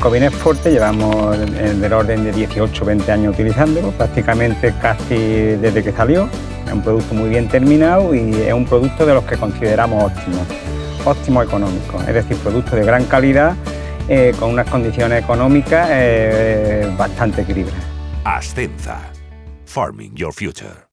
Covines Forte llevamos del orden de 18 20 años utilizándolo, prácticamente casi desde que salió. Es un producto muy bien terminado y es un producto de los que consideramos óptimo, óptimo económico, es decir, producto de gran calidad eh, con unas condiciones económicas eh, bastante equilibradas. Ascenza. Farming Your Future.